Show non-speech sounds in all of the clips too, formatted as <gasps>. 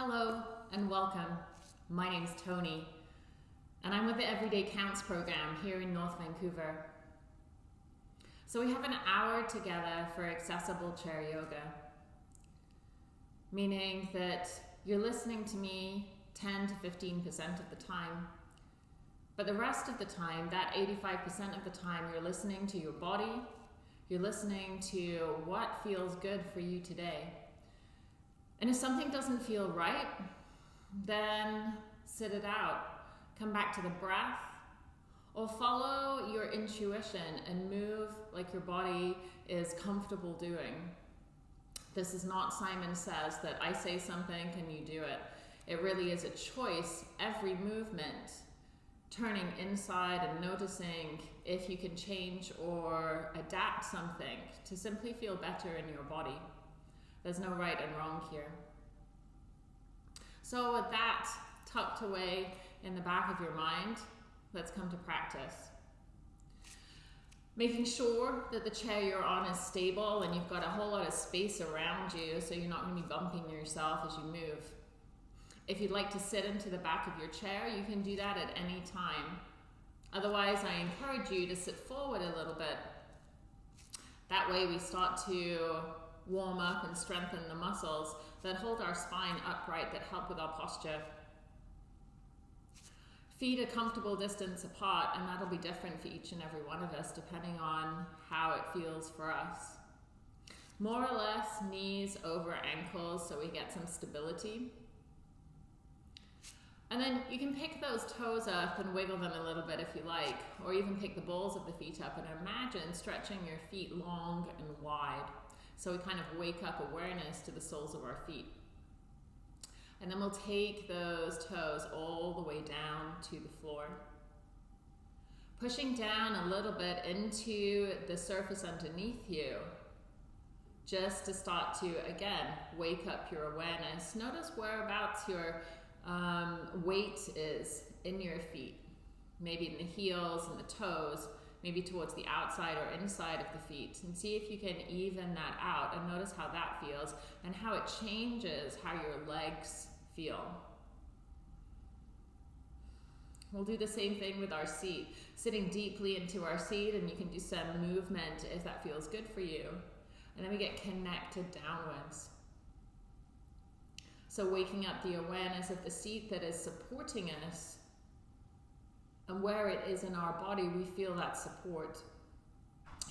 Hello and welcome. My name is Tony and I'm with the Everyday Counts program here in North Vancouver. So we have an hour together for accessible chair yoga, meaning that you're listening to me 10 to 15% of the time. But the rest of the time, that 85% of the time, you're listening to your body, you're listening to what feels good for you today. And if something doesn't feel right, then sit it out. Come back to the breath or follow your intuition and move like your body is comfortable doing. This is not Simon Says that I say something, can you do it? It really is a choice. Every movement, turning inside and noticing if you can change or adapt something to simply feel better in your body. There's no right and wrong here. So with that tucked away in the back of your mind, let's come to practice. Making sure that the chair you're on is stable and you've got a whole lot of space around you so you're not going to be bumping yourself as you move. If you'd like to sit into the back of your chair, you can do that at any time. Otherwise, I encourage you to sit forward a little bit. That way we start to warm up and strengthen the muscles that hold our spine upright, that help with our posture. Feet a comfortable distance apart, and that'll be different for each and every one of us depending on how it feels for us. More or less knees over ankles so we get some stability. And then you can pick those toes up and wiggle them a little bit if you like, or even pick the balls of the feet up and imagine stretching your feet long and wide. So we kind of wake up awareness to the soles of our feet. And then we'll take those toes all the way down to the floor. Pushing down a little bit into the surface underneath you, just to start to, again, wake up your awareness. Notice whereabouts your um, weight is in your feet, maybe in the heels and the toes, maybe towards the outside or inside of the feet and see if you can even that out and notice how that feels and how it changes how your legs feel. We'll do the same thing with our seat, sitting deeply into our seat and you can do some movement if that feels good for you. And then we get connected downwards. So waking up the awareness of the seat that is supporting us and where it is in our body we feel that support.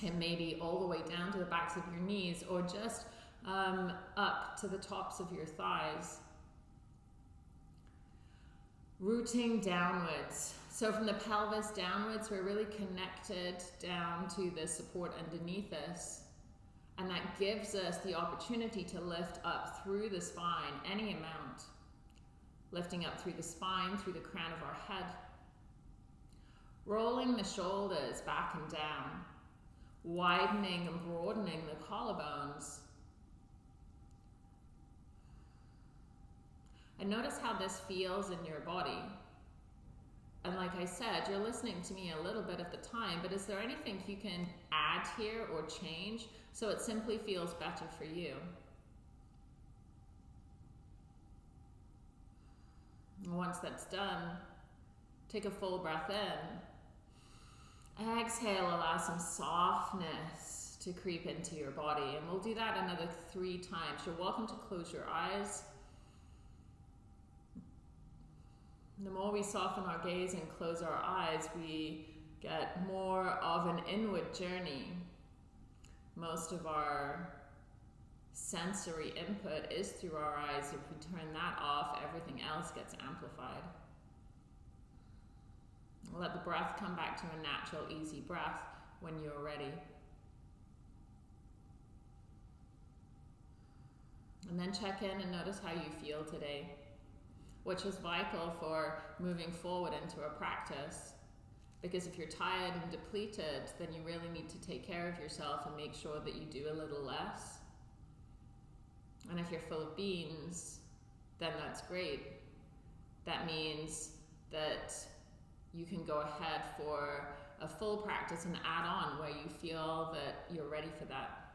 And maybe all the way down to the backs of your knees or just um, up to the tops of your thighs. Rooting downwards. So from the pelvis downwards, we're really connected down to the support underneath us. And that gives us the opportunity to lift up through the spine, any amount. Lifting up through the spine, through the crown of our head. Rolling the shoulders back and down, widening and broadening the collarbones. And notice how this feels in your body. And like I said, you're listening to me a little bit at the time, but is there anything you can add here or change so it simply feels better for you? Once that's done, take a full breath in. Exhale, allow some softness to creep into your body. And we'll do that another three times. You're welcome to close your eyes. The more we soften our gaze and close our eyes, we get more of an inward journey. Most of our sensory input is through our eyes. If we turn that off, everything else gets amplified. Let the breath come back to a natural, easy breath when you're ready. And then check in and notice how you feel today, which is vital for moving forward into a practice. Because if you're tired and depleted, then you really need to take care of yourself and make sure that you do a little less. And if you're full of beans, then that's great. That means that you can go ahead for a full practice and add on where you feel that you're ready for that.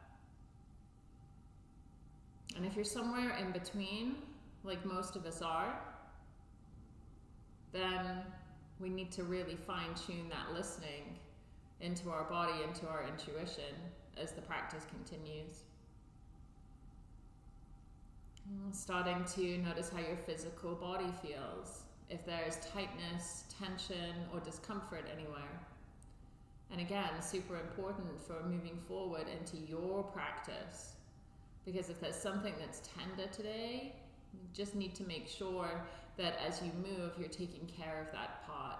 And if you're somewhere in between, like most of us are, then we need to really fine tune that listening into our body, into our intuition as the practice continues. Starting to notice how your physical body feels, if there's tightness, tension, or discomfort anywhere. And again, super important for moving forward into your practice. Because if there's something that's tender today, you just need to make sure that as you move, you're taking care of that part.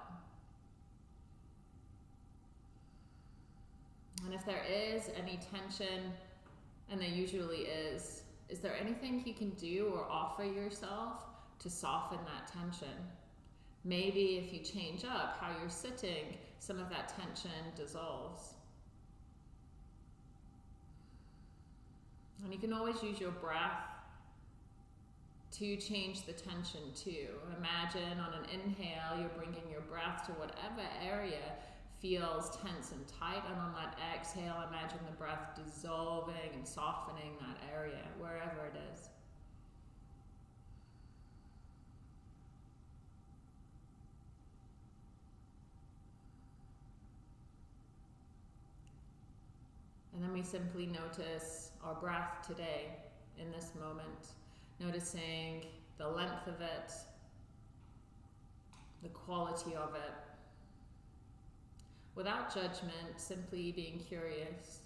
And if there is any tension, and there usually is, is there anything you can do or offer yourself to soften that tension? Maybe if you change up how you're sitting, some of that tension dissolves. And you can always use your breath to change the tension too. Imagine on an inhale, you're bringing your breath to whatever area feels tense and tight. And on that exhale, imagine the breath dissolving and softening that area, wherever it is. Simply notice our breath today in this moment, noticing the length of it, the quality of it, without judgment, simply being curious.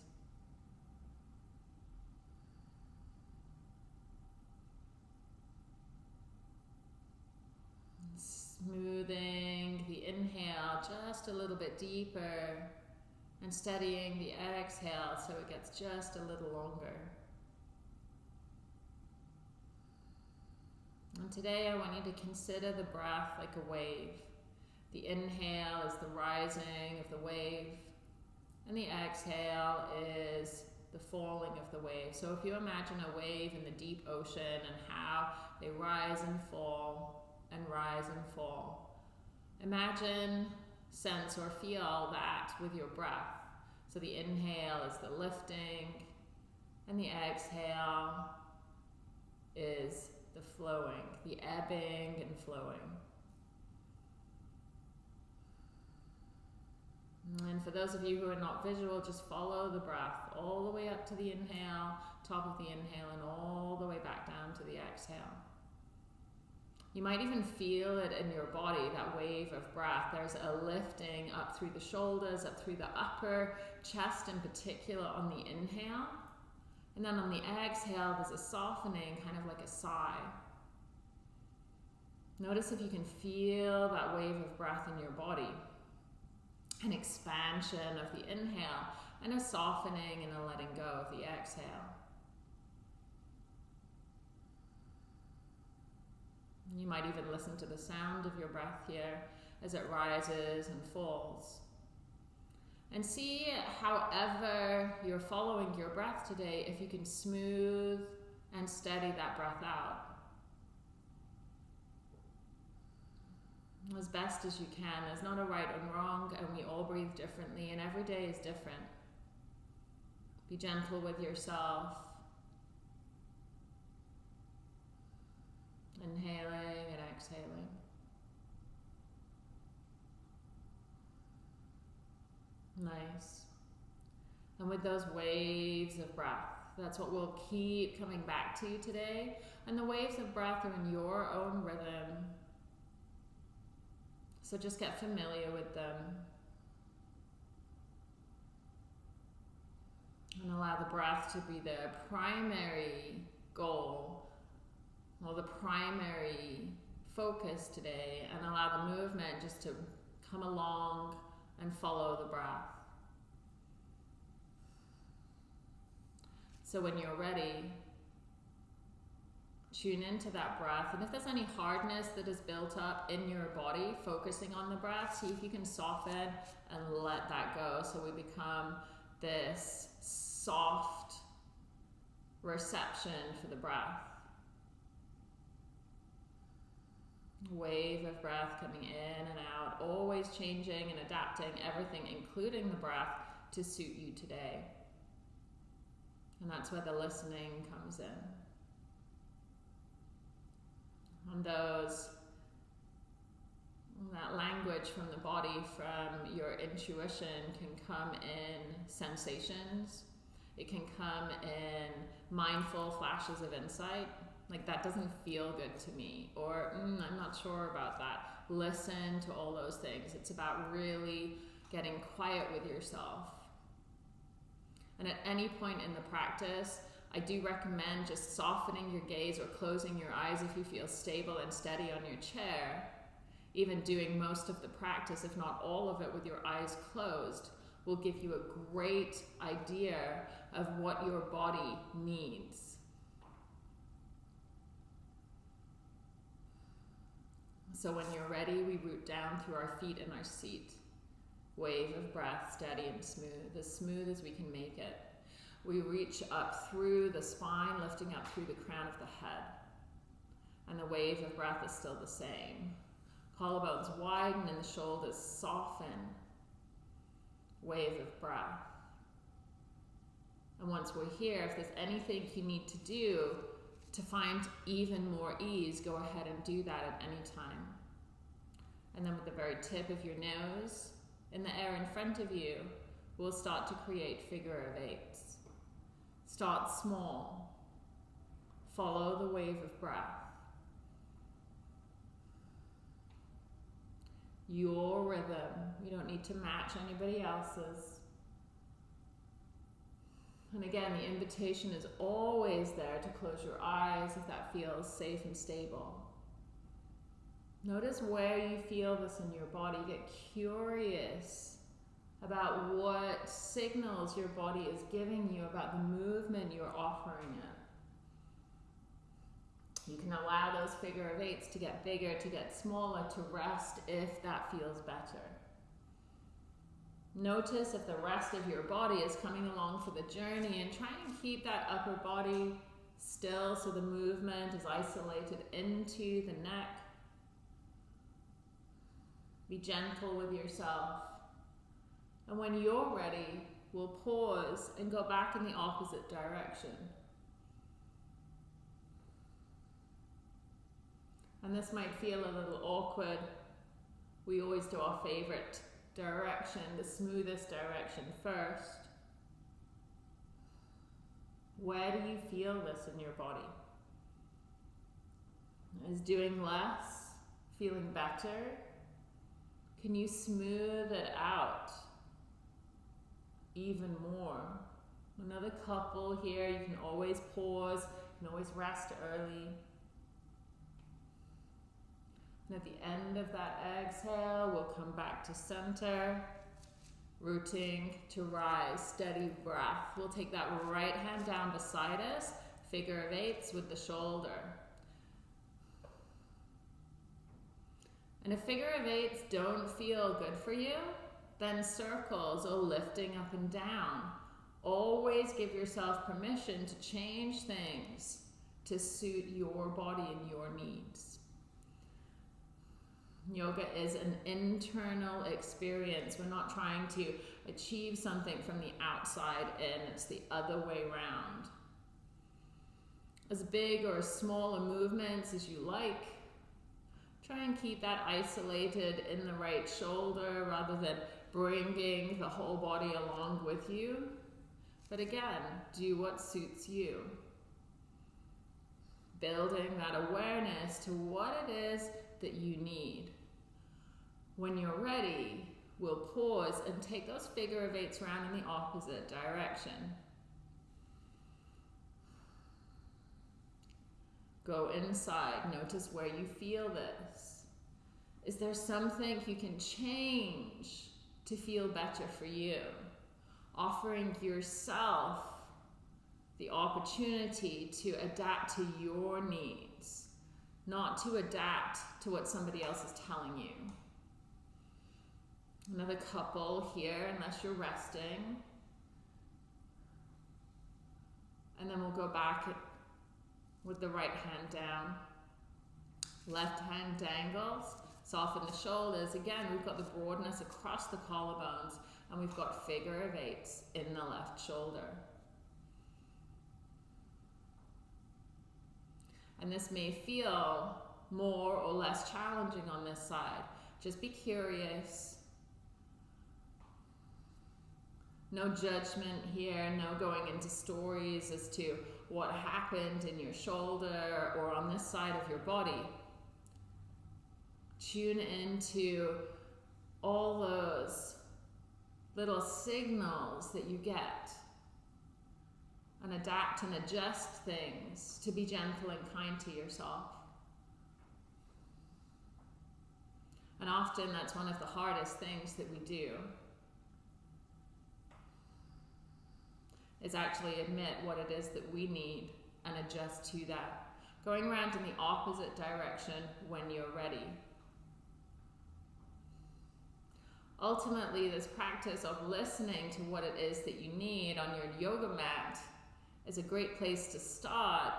Smoothing the inhale just a little bit deeper and steadying the exhale so it gets just a little longer. And today I want you to consider the breath like a wave. The inhale is the rising of the wave, and the exhale is the falling of the wave. So if you imagine a wave in the deep ocean and how they rise and fall and rise and fall, imagine, sense, or feel that with your breath. So the inhale is the lifting, and the exhale is the flowing, the ebbing and flowing. And for those of you who are not visual, just follow the breath all the way up to the inhale, top of the inhale, and all the way back down to the exhale. You might even feel it in your body, that wave of breath. There's a lifting up through the shoulders, up through the upper chest in particular on the inhale. And then on the exhale, there's a softening, kind of like a sigh. Notice if you can feel that wave of breath in your body an expansion of the inhale and a softening and a letting go of the exhale. You might even listen to the sound of your breath here as it rises and falls. And see, however you're following your breath today, if you can smooth and steady that breath out. as best as you can. There's not a right and wrong, and we all breathe differently, and every day is different. Be gentle with yourself. Inhaling and exhaling. Nice. And with those waves of breath, that's what we'll keep coming back to you today. And the waves of breath are in your own rhythm. So just get familiar with them. And allow the breath to be the primary goal or the primary focus today and allow the movement just to come along and follow the breath. So when you're ready, tune into that breath. And if there's any hardness that is built up in your body, focusing on the breath, see if you can soften and let that go. So we become this soft reception for the breath. Wave of breath coming in and out, always changing and adapting everything, including the breath, to suit you today. And that's where the listening comes in. And those that language from the body, from your intuition, can come in sensations. It can come in mindful flashes of insight. Like, that doesn't feel good to me. Or, mm, I'm not sure about that. Listen to all those things. It's about really getting quiet with yourself. And at any point in the practice, I do recommend just softening your gaze or closing your eyes if you feel stable and steady on your chair even doing most of the practice, if not all of it, with your eyes closed, will give you a great idea of what your body needs. So when you're ready, we root down through our feet and our seat. Wave of breath, steady and smooth, as smooth as we can make it. We reach up through the spine, lifting up through the crown of the head. And the wave of breath is still the same. Collarbones widen and the shoulders soften. Wave of breath. And once we're here, if there's anything you need to do to find even more ease, go ahead and do that at any time. And then with the very tip of your nose in the air in front of you, we'll start to create figure of eights. Start small. Follow the wave of breath. your rhythm. You don't need to match anybody else's. And again, the invitation is always there to close your eyes if that feels safe and stable. Notice where you feel this in your body. Get curious about what signals your body is giving you about the movement you're offering it. You can allow those figure of eights to get bigger, to get smaller, to rest if that feels better. Notice if the rest of your body is coming along for the journey and try and keep that upper body still so the movement is isolated into the neck. Be gentle with yourself. And when you're ready, we'll pause and go back in the opposite direction. And this might feel a little awkward. We always do our favorite direction, the smoothest direction first. Where do you feel this in your body? Is doing less feeling better? Can you smooth it out even more? Another couple here, you can always pause, you can always rest early. And at the end of that exhale, we'll come back to center, rooting to rise, steady breath. We'll take that right hand down beside us, figure of eights with the shoulder. And if figure of eights don't feel good for you, then circles or lifting up and down. Always give yourself permission to change things to suit your body and your needs. Yoga is an internal experience. We're not trying to achieve something from the outside in, it's the other way around. As big or as small a movements as you like, try and keep that isolated in the right shoulder rather than bringing the whole body along with you. But again, do what suits you. Building that awareness to what it is that you need. When you're ready, we'll pause and take those figure of eights around in the opposite direction. Go inside, notice where you feel this. Is there something you can change to feel better for you? Offering yourself the opportunity to adapt to your needs, not to adapt to what somebody else is telling you. Another couple here, unless you're resting. And then we'll go back with the right hand down. Left hand dangles, soften the shoulders. Again, we've got the broadness across the collarbones and we've got figure of eights in the left shoulder. And this may feel more or less challenging on this side. Just be curious. No judgment here, no going into stories as to what happened in your shoulder or on this side of your body. Tune into all those little signals that you get and adapt and adjust things to be gentle and kind to yourself. And often that's one of the hardest things that we do. Is actually admit what it is that we need and adjust to that. Going around in the opposite direction when you're ready. Ultimately, this practice of listening to what it is that you need on your yoga mat is a great place to start.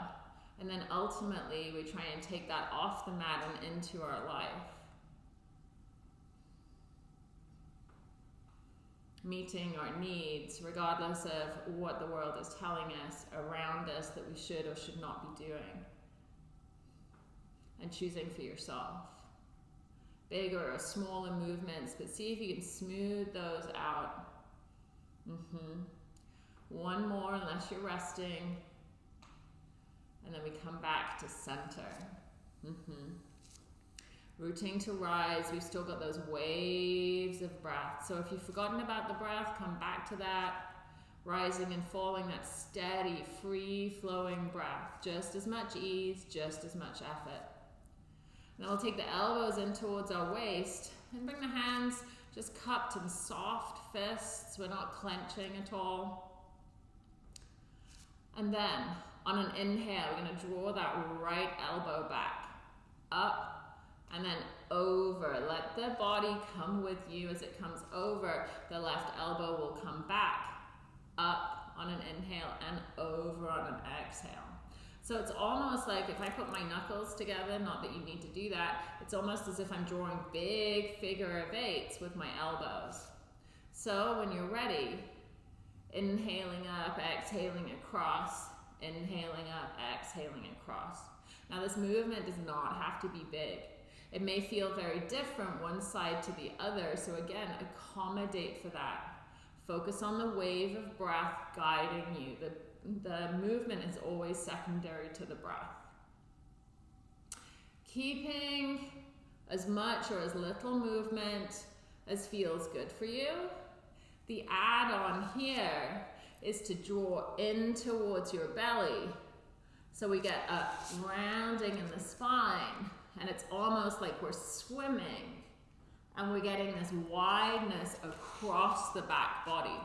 And then ultimately, we try and take that off the mat and into our life. Meeting our needs, regardless of what the world is telling us around us that we should or should not be doing. And choosing for yourself. Bigger or smaller movements, but see if you can smooth those out. Mm-hmm. One more unless you're resting. And then we come back to center. Mm-hmm. Rooting to rise. We've still got those waves of breath. So if you've forgotten about the breath, come back to that. Rising and falling, that steady, free flowing breath. Just as much ease, just as much effort. Then we'll take the elbows in towards our waist and bring the hands just cupped in soft fists. We're not clenching at all. And then on an inhale, we're going to draw that right elbow back, up, and then over. Let the body come with you as it comes over. The left elbow will come back, up on an inhale, and over on an exhale. So it's almost like if I put my knuckles together, not that you need to do that, it's almost as if I'm drawing big figure of eights with my elbows. So when you're ready, Inhaling up, exhaling across, inhaling up, exhaling across. Now this movement does not have to be big. It may feel very different one side to the other, so again, accommodate for that. Focus on the wave of breath guiding you. The, the movement is always secondary to the breath. Keeping as much or as little movement as feels good for you the add-on here is to draw in towards your belly. So we get a rounding in the spine and it's almost like we're swimming and we're getting this wideness across the back body.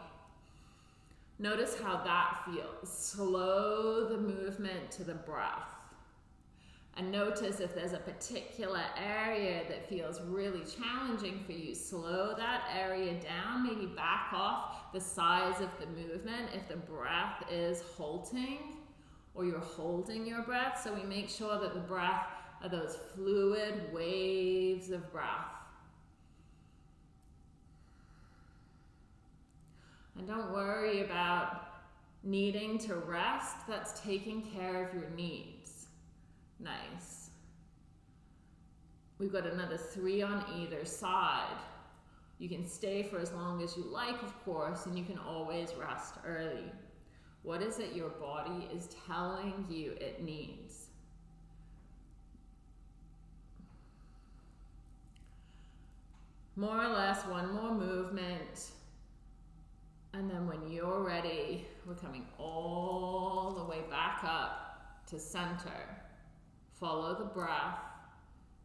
Notice how that feels. Slow the movement to the breath. And notice if there's a particular area that feels really challenging for you, slow that area down, maybe back off the size of the movement if the breath is halting or you're holding your breath. So we make sure that the breath are those fluid waves of breath. And don't worry about needing to rest, that's taking care of your needs. Nice. We've got another three on either side. You can stay for as long as you like, of course, and you can always rest early. What is it your body is telling you it needs? More or less one more movement. And then when you're ready, we're coming all the way back up to center. Follow the breath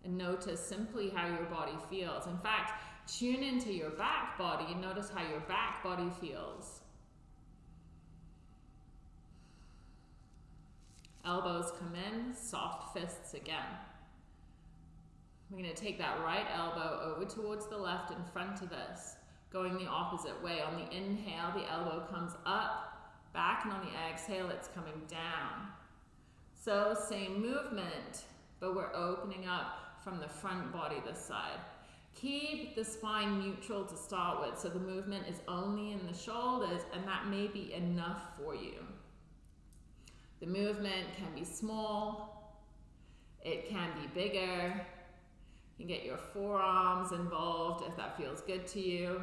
and notice simply how your body feels. In fact, tune into your back body and notice how your back body feels. Elbows come in, soft fists again. We're going to take that right elbow over towards the left in front of us, going the opposite way. On the inhale, the elbow comes up, back, and on the exhale, it's coming down. So same movement, but we're opening up from the front body this side. Keep the spine neutral to start with, so the movement is only in the shoulders, and that may be enough for you. The movement can be small, It can be bigger. Can get your forearms involved if that feels good to you.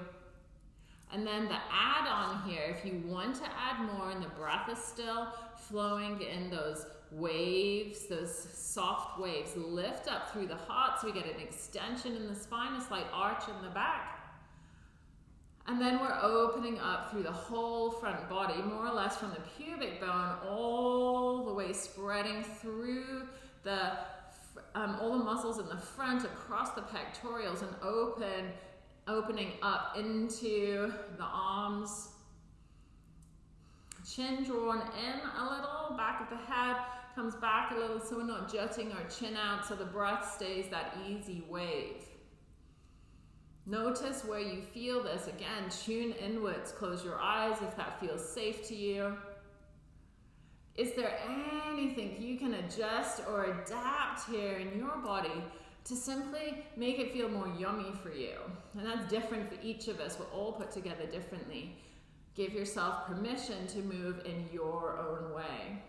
And then the add on here, if you want to add more and the breath is still flowing in those waves, those soft waves, lift up through the heart so we get an extension in the spine, a slight arch in the back. And then we're opening up through the whole front body, more or less from the pubic bone all the way spreading through the um, all the muscles in the front across the pectorals and open, opening up into the arms. Chin drawn in a little, back of the head comes back a little so we're not jutting our chin out so the breath stays that easy wave. Notice where you feel this. Again, tune inwards. Close your eyes if that feels safe to you. Is there anything you can adjust or adapt here in your body to simply make it feel more yummy for you? And that's different for each of us. We're all put together differently. Give yourself permission to move in your own way.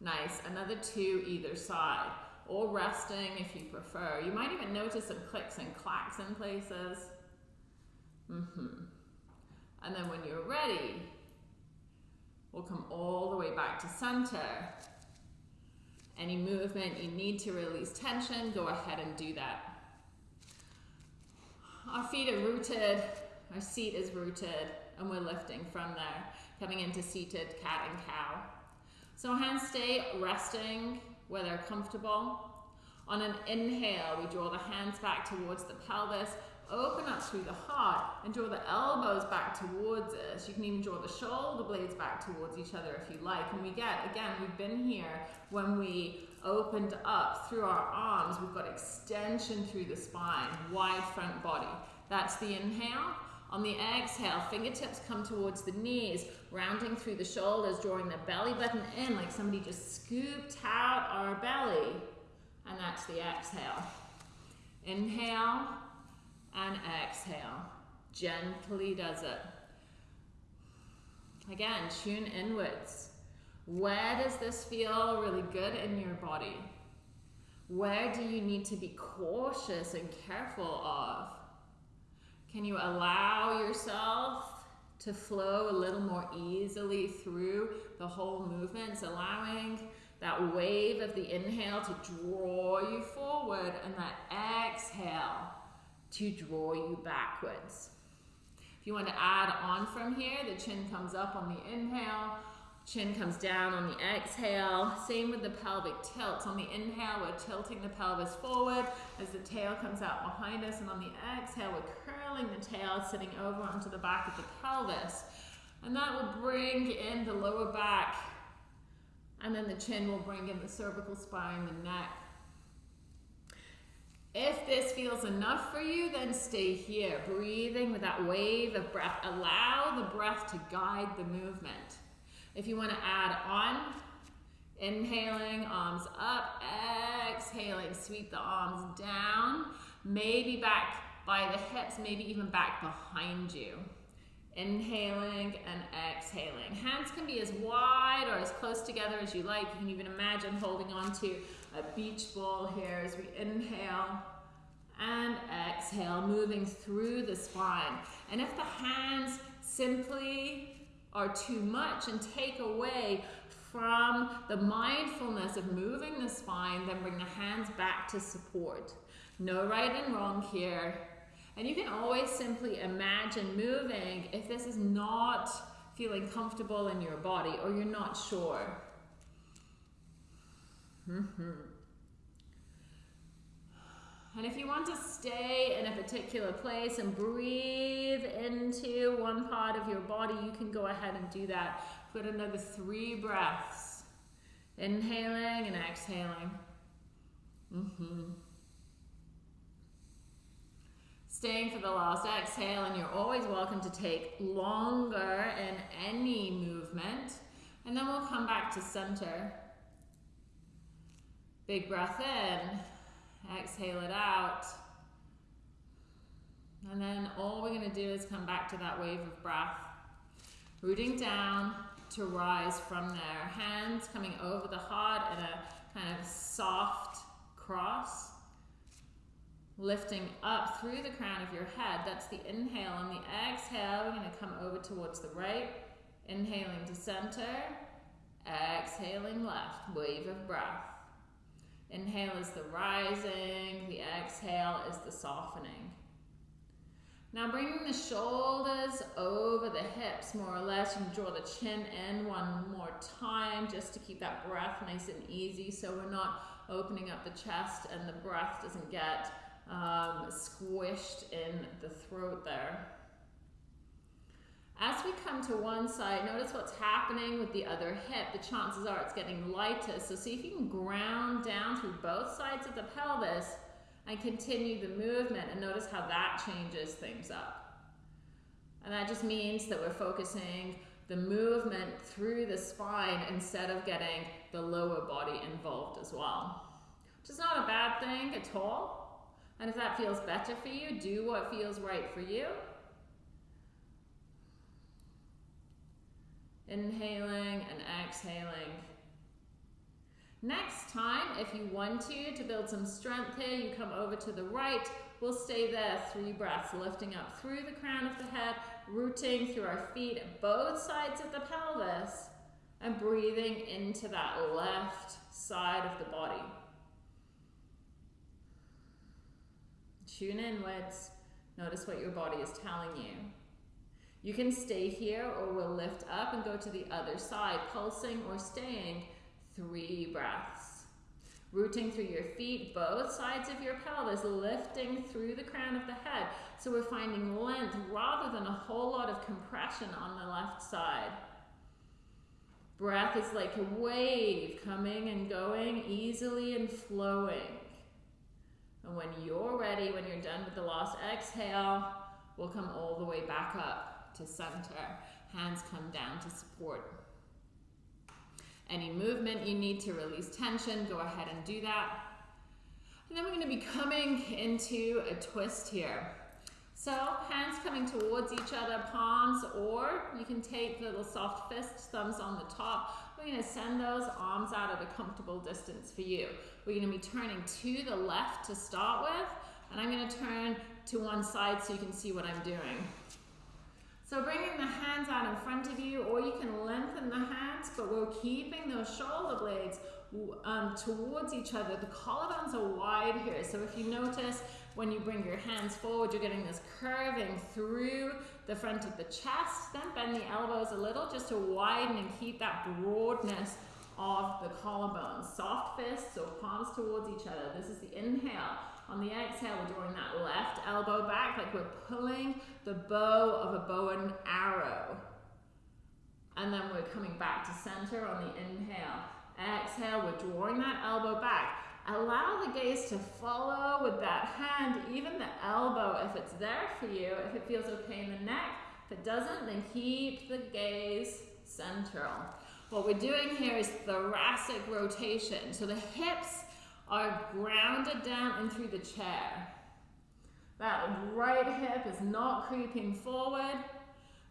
Nice. Another two either side or resting if you prefer. You might even notice some clicks and clacks in places. Mm-hmm. And then when you're ready, we'll come all the way back to center. Any movement you need to release tension, go ahead and do that. Our feet are rooted, our seat is rooted, and we're lifting from there, coming into seated cat and cow. So hands stay resting where they're comfortable. On an inhale, we draw the hands back towards the pelvis, open up through the heart, and draw the elbows back towards us. You can even draw the shoulder blades back towards each other if you like. And we get, again, we've been here when we opened up through our arms. We've got extension through the spine, wide front body. That's the inhale. On the exhale, fingertips come towards the knees, rounding through the shoulders, drawing the belly button in like somebody just scooped out our belly. And that's the exhale. Inhale and exhale. Gently does it. Again, tune inwards. Where does this feel really good in your body? Where do you need to be cautious and careful of? Can you allow yourself to flow a little more easily through the whole movements, allowing that wave of the inhale to draw you forward and that exhale to draw you backwards. If you want to add on from here, the chin comes up on the inhale, Chin comes down on the exhale. Same with the pelvic tilt. On the inhale, we're tilting the pelvis forward as the tail comes out behind us. And on the exhale, we're curling the tail, sitting over onto the back of the pelvis. And that will bring in the lower back. And then the chin will bring in the cervical spine, the neck. If this feels enough for you, then stay here, breathing with that wave of breath. Allow the breath to guide the movement. If you want to add on, inhaling, arms up, exhaling, sweep the arms down, maybe back by the hips, maybe even back behind you. Inhaling and exhaling. Hands can be as wide or as close together as you like. You can even imagine holding on to a beach ball here as we inhale and exhale, moving through the spine. And if the hands simply are too much and take away from the mindfulness of moving the spine, then bring the hands back to support. No right and wrong here. And you can always simply imagine moving if this is not feeling comfortable in your body or you're not sure. Mm -hmm. And if you want to stay in a particular place and breathe into one part of your body, you can go ahead and do that. Put another three breaths. Inhaling and exhaling. Mm -hmm. Staying for the last exhale, and you're always welcome to take longer in any movement. And then we'll come back to center. Big breath in. Exhale it out. And then all we're going to do is come back to that wave of breath. Rooting down to rise from there. Hands coming over the heart in a kind of soft cross. Lifting up through the crown of your head. That's the inhale. On the exhale, we're going to come over towards the right. Inhaling to center. Exhaling left. Wave of breath. Inhale is the rising. The exhale is the softening. Now bringing the shoulders over the hips more or less. You can draw the chin in one more time just to keep that breath nice and easy so we're not opening up the chest and the breath doesn't get um, squished in the throat there. As we come to one side, notice what's happening with the other hip. The chances are it's getting lighter. So see if you can ground down through both sides of the pelvis and continue the movement and notice how that changes things up. And that just means that we're focusing the movement through the spine instead of getting the lower body involved as well. Which is not a bad thing at all. And if that feels better for you, do what feels right for you. Inhaling and exhaling. Next time, if you want to, to build some strength here, you come over to the right. We'll stay there, three breaths, lifting up through the crown of the head, rooting through our feet, both sides of the pelvis, and breathing into that left side of the body. Tune inwards. Notice what your body is telling you. You can stay here or we'll lift up and go to the other side, pulsing or staying three breaths. Rooting through your feet, both sides of your pelvis, lifting through the crown of the head. So we're finding length rather than a whole lot of compression on the left side. Breath is like a wave coming and going easily and flowing. And when you're ready, when you're done with the last exhale, we'll come all the way back up to center. Hands come down to support any movement you need to release tension, go ahead and do that. And then we're going to be coming into a twist here. So hands coming towards each other, palms, or you can take little soft fists, thumbs on the top. We're going to send those arms out at a comfortable distance for you. We're going to be turning to the left to start with, and I'm going to turn to one side so you can see what I'm doing. So bringing the hands out in front of you, or you can lengthen the hands, but we're keeping those shoulder blades um, towards each other. The collarbones are wide here. So if you notice, when you bring your hands forward, you're getting this curving through the front of the chest. Then bend the elbows a little just to widen and keep that broadness of the collarbone. Soft fists, so palms towards each other. This is the inhale. On the exhale, we're drawing that left elbow back like we're pulling the bow of a bow and arrow. And then we're coming back to center on the inhale. Exhale, we're drawing that elbow back. Allow the gaze to follow with that hand, even the elbow if it's there for you, if it feels okay in the neck. If it doesn't, then keep the gaze central. What we're doing here is thoracic rotation. So the hips are grounded down through the chair. That right hip is not creeping forward.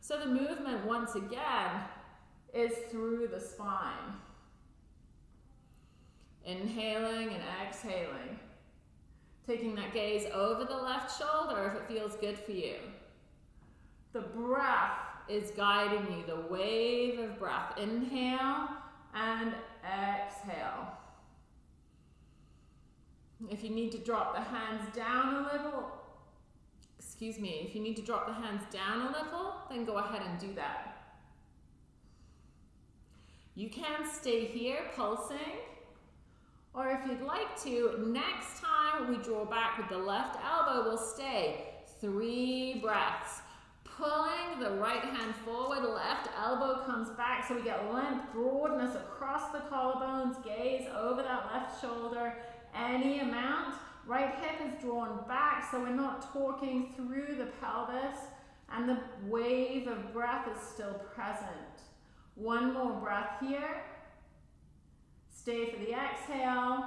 So the movement, once again, is through the spine. Inhaling and exhaling. Taking that gaze over the left shoulder if it feels good for you. The breath is guiding you, the wave of breath. Inhale and exhale. If you need to drop the hands down a little, excuse me, if you need to drop the hands down a little, then go ahead and do that. You can stay here pulsing, or if you'd like to, next time we draw back with the left elbow, we'll stay three breaths. Pulling the right hand forward, left elbow comes back so we get length, broadness across the collarbones, gaze over that left shoulder, any amount. Right hip is drawn back so we're not talking through the pelvis and the wave of breath is still present. One more breath here. Stay for the exhale.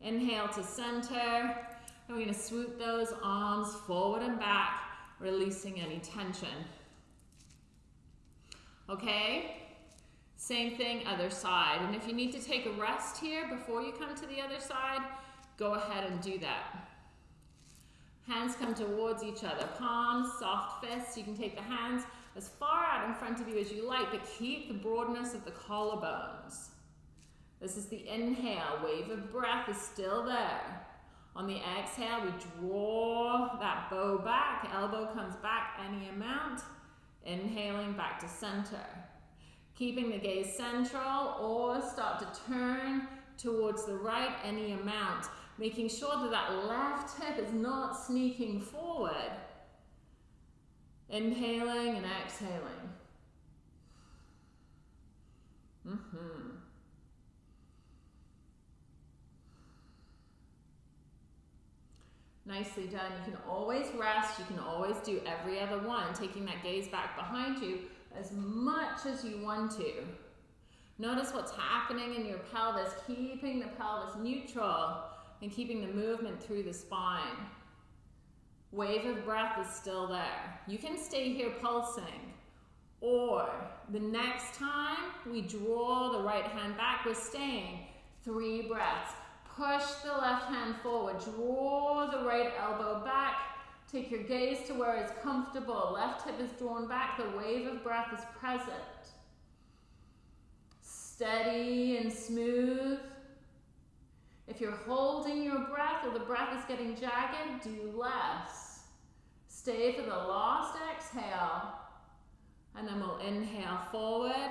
Inhale to center. And we're to swoop those arms forward and back, releasing any tension. Okay? Same thing, other side. And if you need to take a rest here before you come to the other side, go ahead and do that. Hands come towards each other. Palms, soft fists. You can take the hands as far out in front of you as you like, but keep the broadness of the collarbones. This is the inhale. Wave of breath is still there. On the exhale, we draw that bow back. Elbow comes back any amount. Inhaling back to center. Keeping the gaze central or start to turn towards the right any amount. Making sure that that left hip is not sneaking forward. Inhaling and exhaling. Mm-hmm. Nicely done. You can always rest. You can always do every other one, taking that gaze back behind you as much as you want to. Notice what's happening in your pelvis, keeping the pelvis neutral and keeping the movement through the spine. Wave of breath is still there. You can stay here pulsing. Or the next time we draw the right hand back, we're staying. Three breaths. Push the left hand forward. Draw the right elbow back. Take your gaze to where it's comfortable. Left hip is drawn back. The wave of breath is present. Steady and smooth. If you're holding your breath or the breath is getting jagged, do less. Stay for the last exhale. And then we'll inhale forward.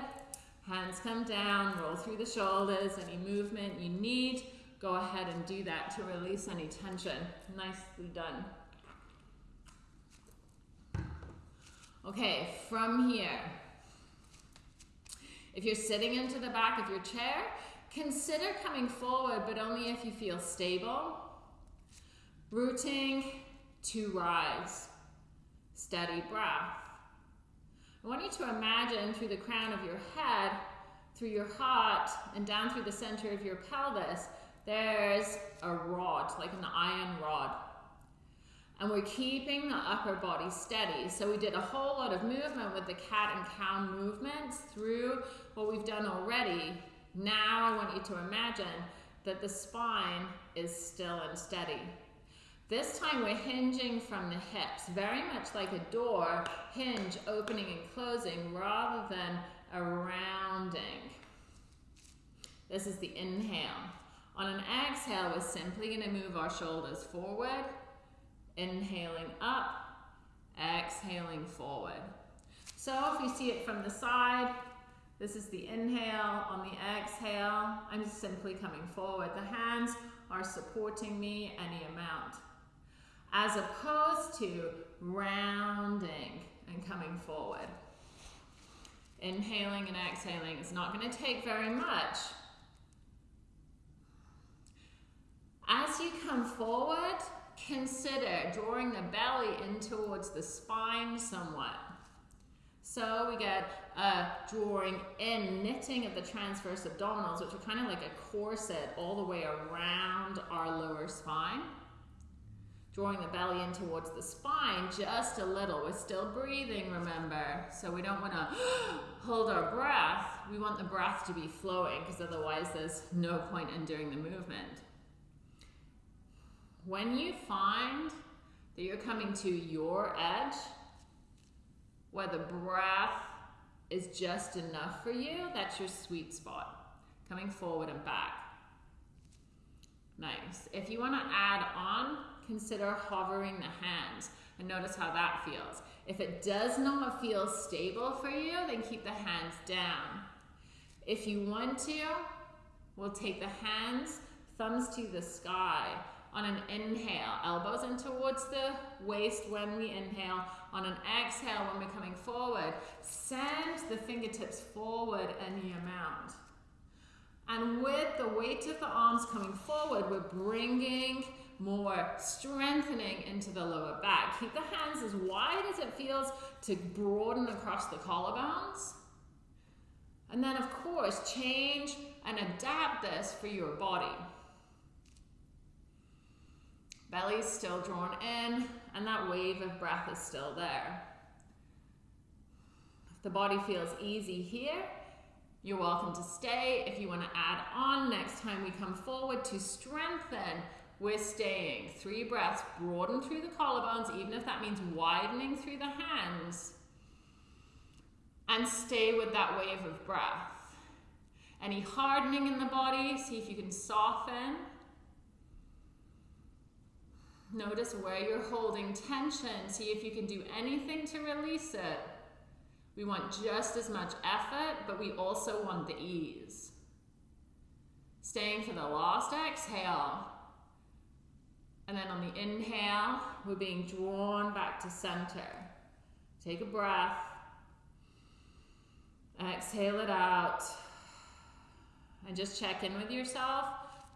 Hands come down, roll through the shoulders. Any movement you need, go ahead and do that to release any tension. Nicely done. Okay, from here, if you're sitting into the back of your chair, consider coming forward, but only if you feel stable. Rooting to rise. Steady breath. I want you to imagine through the crown of your head, through your heart, and down through the center of your pelvis, there's a rod, like an iron rod. And we're keeping the upper body steady. So we did a whole lot of movement with the cat and cow movements through what we've done already. Now I want you to imagine that the spine is still and steady. This time we're hinging from the hips, very much like a door, hinge opening and closing rather than a rounding. This is the inhale. On an exhale, we're simply going to move our shoulders forward, inhaling up, exhaling forward. So if you see it from the side, this is the inhale. On the exhale, I'm simply coming forward. The hands are supporting me any amount. As opposed to rounding and coming forward. Inhaling and exhaling is not going to take very much. As you come forward, consider drawing the belly in towards the spine somewhat. So we get a drawing in, knitting of the transverse abdominals, which are kind of like a corset all the way around our lower spine. Drawing the belly in towards the spine just a little. We're still breathing, remember. So we don't want to <gasps> hold our breath. We want the breath to be flowing because otherwise there's no point in doing the movement. When you find that you're coming to your edge, where the breath is just enough for you, that's your sweet spot. Coming forward and back. Nice. If you want to add on, consider hovering the hands and notice how that feels. If it does not feel stable for you, then keep the hands down. If you want to, we'll take the hands, thumbs to the sky, on an inhale, elbows in towards the waist when we inhale. On an exhale, when we're coming forward, send the fingertips forward any amount. And with the weight of the arms coming forward, we're bringing more strengthening into the lower back. Keep the hands as wide as it feels to broaden across the collarbones. And then, of course, change and adapt this for your body. Belly's still drawn in, and that wave of breath is still there. If the body feels easy here, You're welcome to stay. If you want to add on next time we come forward to strengthen, we're staying. Three breaths, broaden through the collarbones, even if that means widening through the hands. And stay with that wave of breath. Any hardening in the body, see if you can soften. Notice where you're holding tension. See if you can do anything to release it. We want just as much effort, but we also want the ease. Staying for the last exhale. And then on the inhale, we're being drawn back to center. Take a breath. Exhale it out. And just check in with yourself.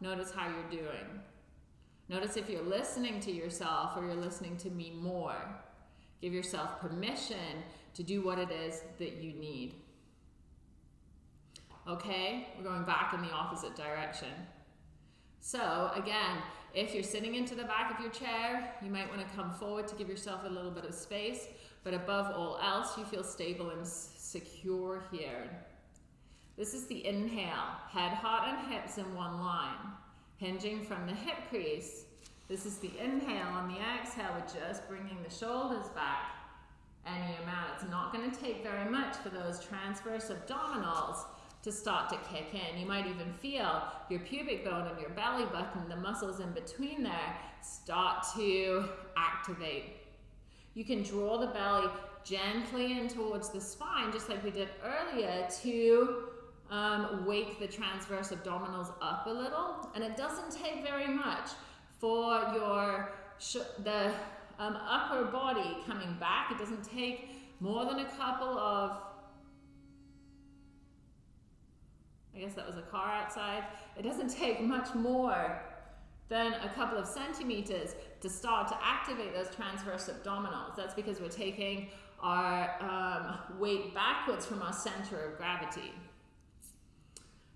Notice how you're doing. Notice if you're listening to yourself or you're listening to me more. Give yourself permission to do what it is that you need. Okay, we're going back in the opposite direction. So again, if you're sitting into the back of your chair, you might want to come forward to give yourself a little bit of space, but above all else, you feel stable and secure here. This is the inhale, head, heart, and hips in one line, hinging from the hip crease. This is the inhale. On the exhale, we're just bringing the shoulders back any amount. It's not going to take very much for those transverse abdominals to start to kick in. You might even feel your pubic bone and your belly button, the muscles in between there, start to activate. You can draw the belly gently in towards the spine, just like we did earlier, to um, wake the transverse abdominals up a little. And it doesn't take very much for your the um, upper body coming back. It doesn't take more than a couple of, I guess that was a car outside. It doesn't take much more than a couple of centimeters to start to activate those transverse abdominals. That's because we're taking our um, weight backwards from our center of gravity.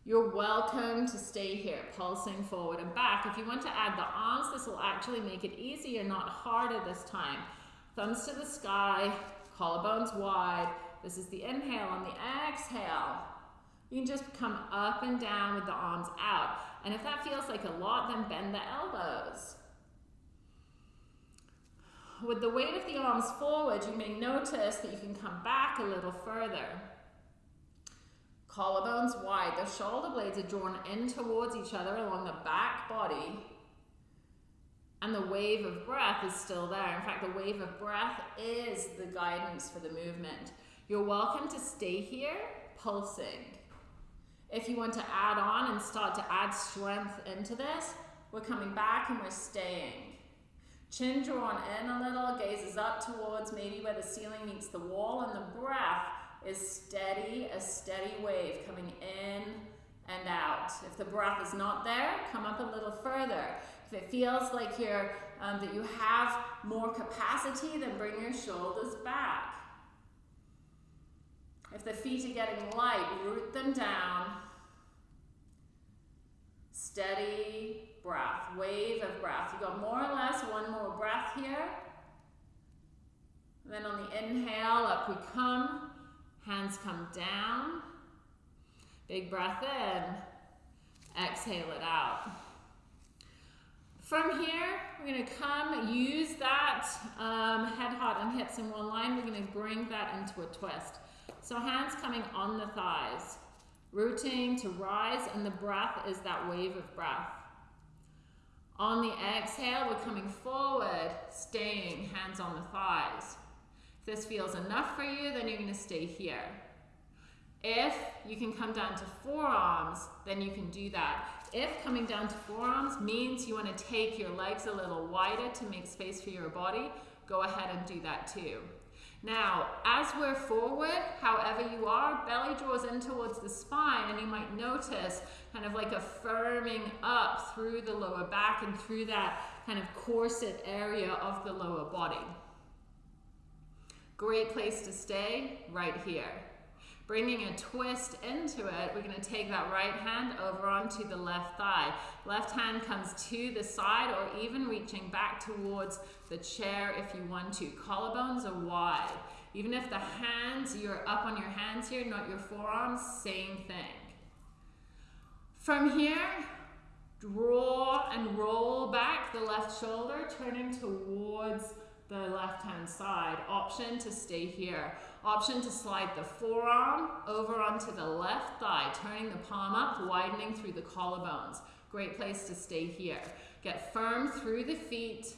You're welcome to stay here, pulsing forward and back. If you want to add the arms, this will actually make it easier, not harder this time. Thumbs to the sky, collarbones wide. This is the inhale. On the exhale, you can just come up and down with the arms out. And if that feels like a lot, then bend the elbows. With the weight of the arms forward, you may notice that you can come back a little further. Collarbones wide. The shoulder blades are drawn in towards each other along the back body. And the wave of breath is still there. In fact, the wave of breath is the guidance for the movement. You're welcome to stay here, pulsing. If you want to add on and start to add strength into this, we're coming back and we're staying. Chin drawn in a little, gazes up towards maybe where the ceiling meets the wall, and the breath is steady, a steady wave coming in and out. If the breath is not there, come up a little further. If it feels like you're, um, that you have more capacity, then bring your shoulders back. If the feet are getting light, root them down. Steady breath, wave of breath. You got more or less one more breath here. And then on the inhale, up we come. Hands come down. Big breath in. Exhale it out. From here, we're going to come, use that um, head, heart, and hips in one line. We're going to bring that into a twist. So hands coming on the thighs, rooting to rise, and the breath is that wave of breath. On the exhale, we're coming forward, staying, hands on the thighs. If this feels enough for you, then you're going to stay here. If you can come down to forearms, then you can do that. If coming down to forearms means you want to take your legs a little wider to make space for your body, go ahead and do that too. Now, as we're forward, however you are, belly draws in towards the spine and you might notice kind of like a firming up through the lower back and through that kind of corset area of the lower body. Great place to stay, right here. Bringing a twist into it, we're going to take that right hand over onto the left thigh. Left hand comes to the side or even reaching back towards the chair if you want to. Collarbones are wide. Even if the hands, you're up on your hands here, not your forearms, same thing. From here, draw and roll back the left shoulder, turning towards the left hand side. Option to stay here. Option to slide the forearm over onto the left thigh, turning the palm up, widening through the collarbones. Great place to stay here. Get firm through the feet.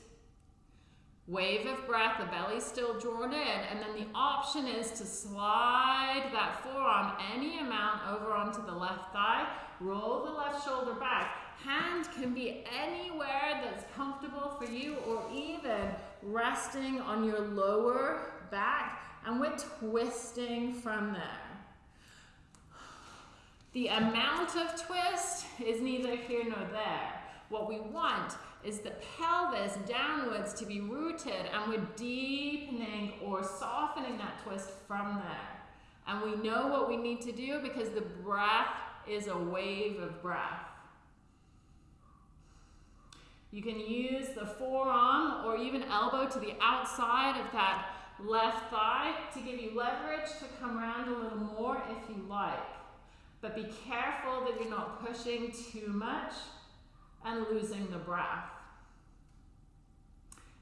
Wave of breath, the belly still drawn in, and then the option is to slide that forearm any amount over onto the left thigh, roll the left shoulder back. Hand can be anywhere that's comfortable for you or even resting on your lower back and we're twisting from there. The amount of twist is neither here nor there. What we want is the pelvis downwards to be rooted and we're deepening or softening that twist from there. And we know what we need to do because the breath is a wave of breath. You can use the forearm or even elbow to the outside of that left thigh to give you leverage to come around a little more if you like. But be careful that you're not pushing too much and losing the breath.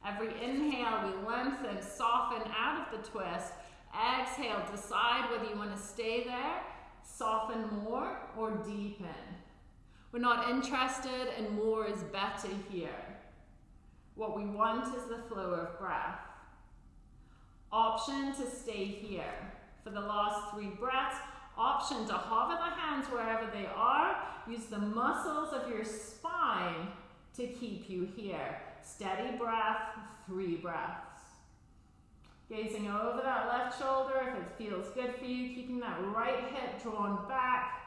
Every inhale, we lengthen, soften out of the twist. Exhale, decide whether you want to stay there, soften more, or deepen. We're not interested in more is better here. What we want is the flow of breath. Option to stay here. For the last three breaths, option to hover the hands wherever they are. Use the muscles of your spine to keep you here. Steady breath, three breaths. Gazing over that left shoulder if it feels good for you, keeping that right hip drawn back.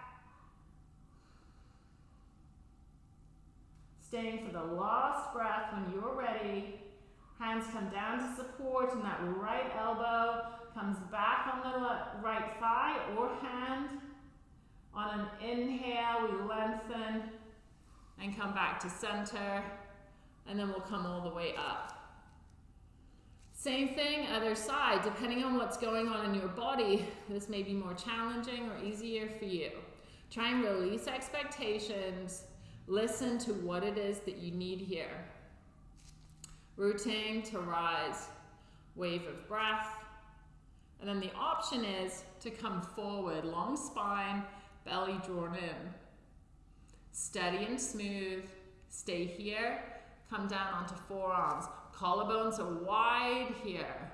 Staying for the last breath when you're ready. Hands come down to support and that right elbow comes back on the right thigh or hand. On an inhale, we lengthen and come back to center and then we'll come all the way up. Same thing, other side. Depending on what's going on in your body, this may be more challenging or easier for you. Try and release expectations. Listen to what it is that you need here. Rooting to rise, wave of breath. And then the option is to come forward, long spine, belly drawn in. Steady and smooth. Stay here. Come down onto forearms. Collarbones are wide here.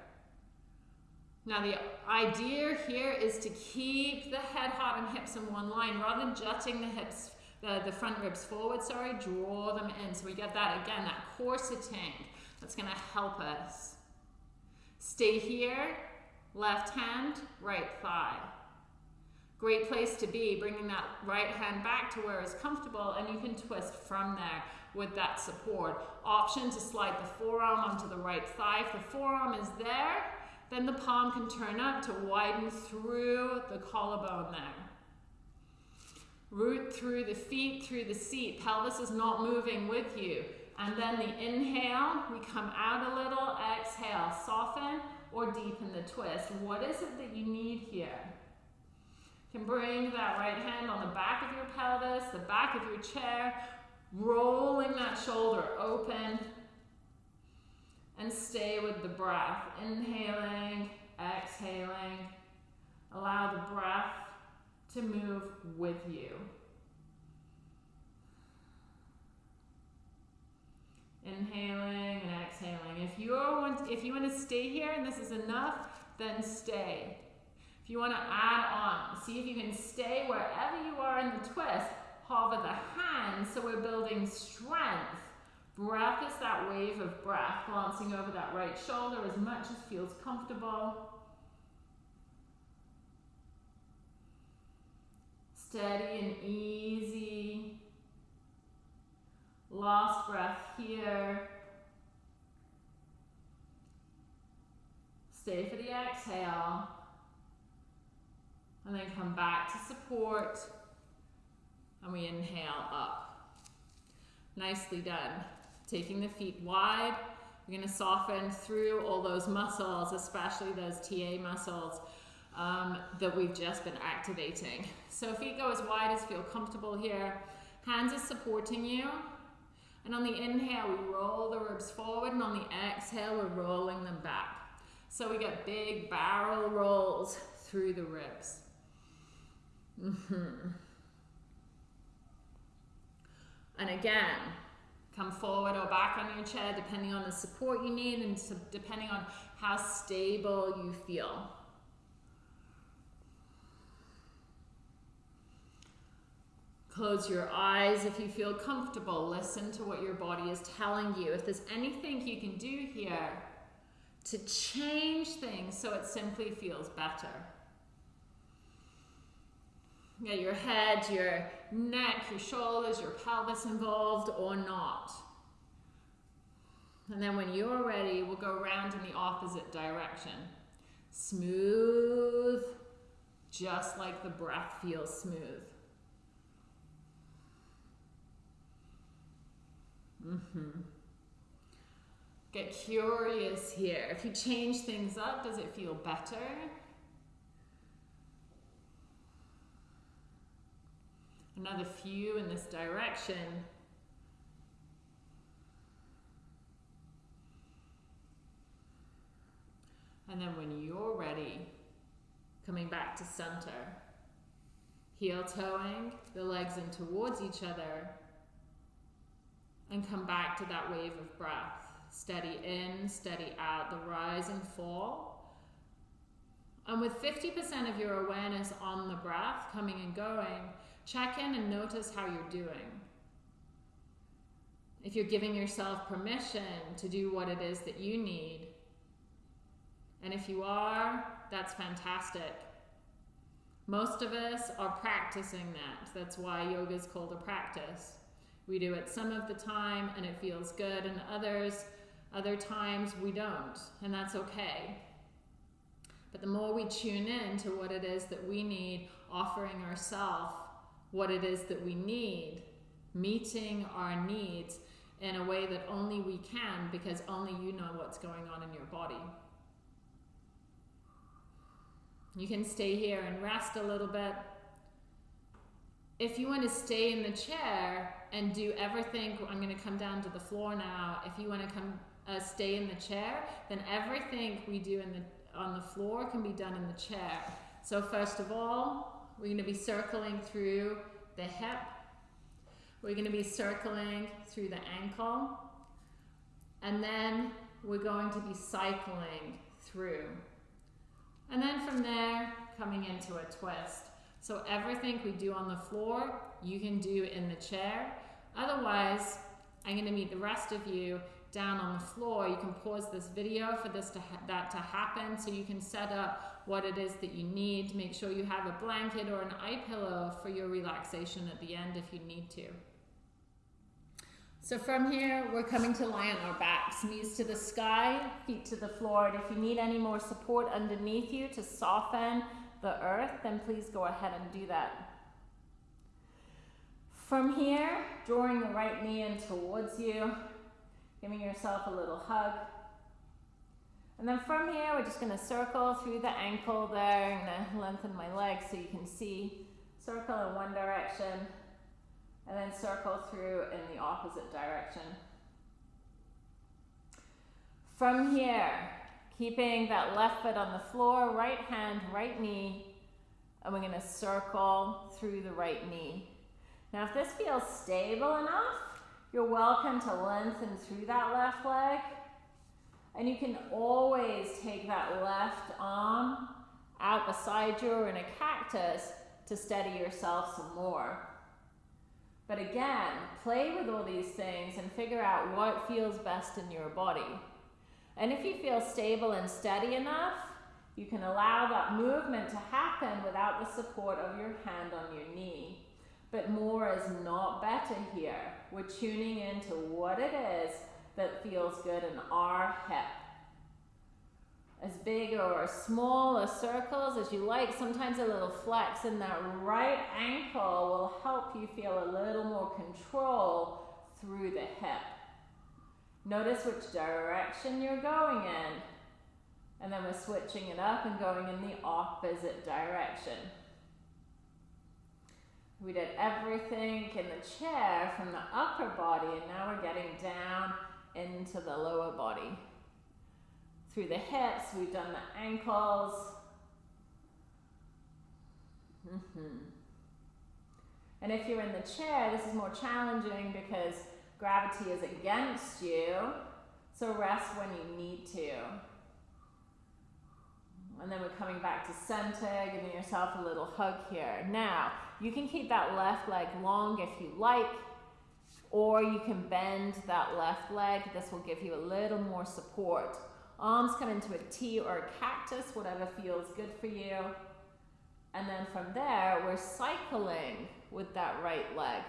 Now the idea here is to keep the head, heart, and hips in one line rather than jutting the hips, the, the front ribs forward, sorry, draw them in. So we get that again, that corseting that's gonna help us. Stay here, left hand, right thigh. Great place to be, bringing that right hand back to where it's comfortable and you can twist from there with that support. Option to slide the forearm onto the right thigh. If the forearm is there, then the palm can turn up to widen through the collarbone there. Root through the feet, through the seat. Pelvis is not moving with you. And then the inhale, we come out a little, exhale, soften or deepen the twist. What is it that you need here? You can bring that right hand on the back of your pelvis, the back of your chair, rolling that shoulder open, and stay with the breath. Inhaling, exhaling. Allow the breath to move with you. Inhaling and exhaling. If you want, if you want to stay here and this is enough, then stay. If you want to add on, see if you can stay wherever you are in the twist. Hover the hands so we're building strength. Breath is that wave of breath, glancing over that right shoulder as much as feels comfortable. Steady and easy. Last breath here. Stay for the exhale. And then come back to support. And we inhale up. Nicely done. Taking the feet wide, We're going to soften through all those muscles, especially those TA muscles um, that we've just been activating. So feet go as wide as feel comfortable here. Hands are supporting you. And on the inhale, we roll the ribs forward, and on the exhale, we're rolling them back. So we get big barrel rolls through the ribs. Mm -hmm. And again, come forward or back on your chair depending on the support you need and depending on how stable you feel. Close your eyes if you feel comfortable. Listen to what your body is telling you. If there's anything you can do here to change things so it simply feels better. Get your head, your neck, your shoulders, your pelvis involved or not. And then when you're ready, we'll go around in the opposite direction. Smooth, just like the breath feels smooth. Mm-hmm. Get curious here. If you change things up, does it feel better? Another few in this direction. And then when you're ready, coming back to center, heel toeing the legs in towards each other, and come back to that wave of breath. Steady in, steady out, the rise and fall. And with 50% of your awareness on the breath coming and going, check in and notice how you're doing. If you're giving yourself permission to do what it is that you need. And if you are, that's fantastic. Most of us are practicing that. That's why yoga is called a practice. We do it some of the time and it feels good, and others, other times we don't, and that's okay. But the more we tune in to what it is that we need, offering ourselves what it is that we need, meeting our needs in a way that only we can because only you know what's going on in your body. You can stay here and rest a little bit. If you want to stay in the chair, and do everything. I'm going to come down to the floor now. If you want to come uh, stay in the chair, then everything we do in the on the floor can be done in the chair. So first of all, we're going to be circling through the hip. We're going to be circling through the ankle. And then we're going to be cycling through. And then from there, coming into a twist. So everything we do on the floor, you can do in the chair. Otherwise, I'm going to meet the rest of you down on the floor. You can pause this video for this to that to happen so you can set up what it is that you need. Make sure you have a blanket or an eye pillow for your relaxation at the end if you need to. So from here, we're coming to lie on our backs, knees to the sky, feet to the floor. And if you need any more support underneath you to soften the earth, then please go ahead and do that. From here, drawing the right knee in towards you, giving yourself a little hug. And then from here, we're just going to circle through the ankle there. I'm to lengthen my legs so you can see. Circle in one direction, and then circle through in the opposite direction. From here, Keeping that left foot on the floor, right hand, right knee, and we're going to circle through the right knee. Now, if this feels stable enough, you're welcome to lengthen through that left leg. And you can always take that left arm out beside you or in a cactus to steady yourself some more. But again, play with all these things and figure out what feels best in your body. And if you feel stable and steady enough, you can allow that movement to happen without the support of your hand on your knee. But more is not better here. We're tuning into what it is that feels good in our hip. As big or small or circles as you like, sometimes a little flex in that right ankle will help you feel a little more control through the hip. Notice which direction you're going in. And then we're switching it up and going in the opposite direction. We did everything in the chair from the upper body and now we're getting down into the lower body. Through the hips, we've done the ankles. Mm -hmm. And if you're in the chair, this is more challenging because gravity is against you. So rest when you need to. And then we're coming back to center, giving yourself a little hug here. Now, you can keep that left leg long if you like, or you can bend that left leg. This will give you a little more support. Arms come into a T or a cactus, whatever feels good for you. And then from there, we're cycling with that right leg